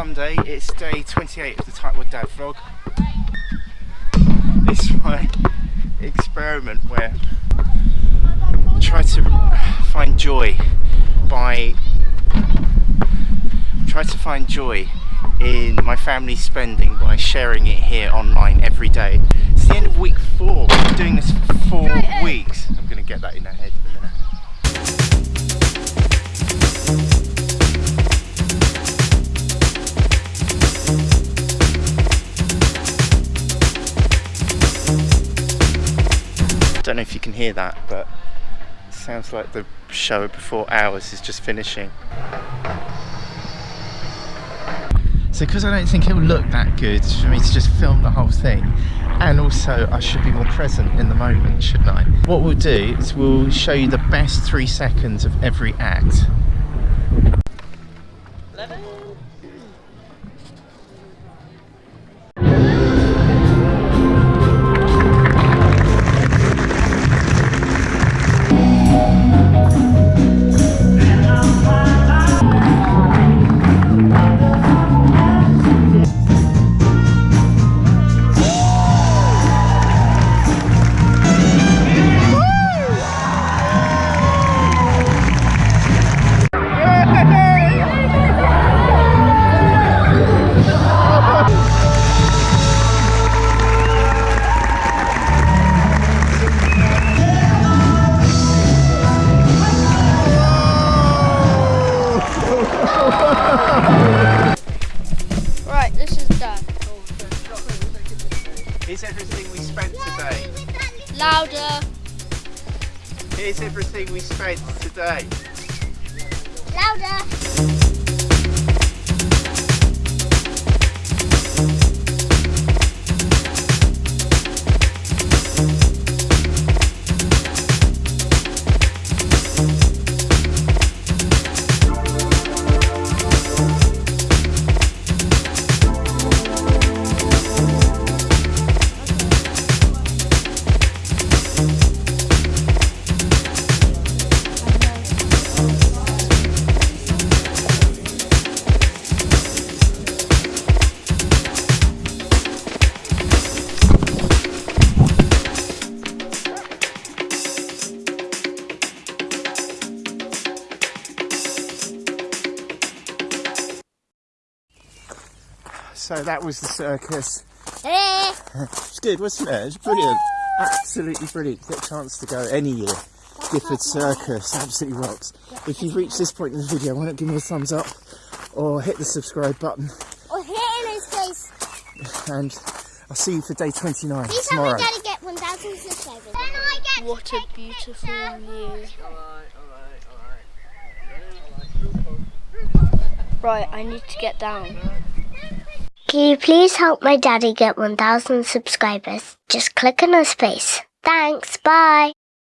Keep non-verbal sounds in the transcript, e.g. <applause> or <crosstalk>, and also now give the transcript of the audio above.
Sunday. It's day 28 of the Tightwad Dad vlog. It's my experiment where I try to find joy by try to find joy in my family spending by sharing it here online every day. It's the end of week four. We've been doing this for four eh? weeks. I'm going to get that in her head in a minute. I don't know if you can hear that, but it sounds like the show before ours is just finishing. So because I don't think it will look that good for me to just film the whole thing and also I should be more present in the moment, shouldn't I? What we'll do is we'll show you the best three seconds of every act. <laughs> Right, this is done. Here's everything we spent today. Louder. Here's everything we spent today. Louder. So that was the circus. Eh. <laughs> It's good, wasn't it? It's brilliant. Absolutely brilliant. Get a chance to go any year. Gifford Circus absolutely rocks. If you've reached this point in the video, why not give me a thumbs up or hit the subscribe button Or hit in his face. and I'll see you for day 29 Please tomorrow. help me daddy get 1,000 subscribers. Then I get what a beautiful view. Right, I need to get down. Can you please help my daddy get 1,000 subscribers? Just click on his face. Thanks, bye.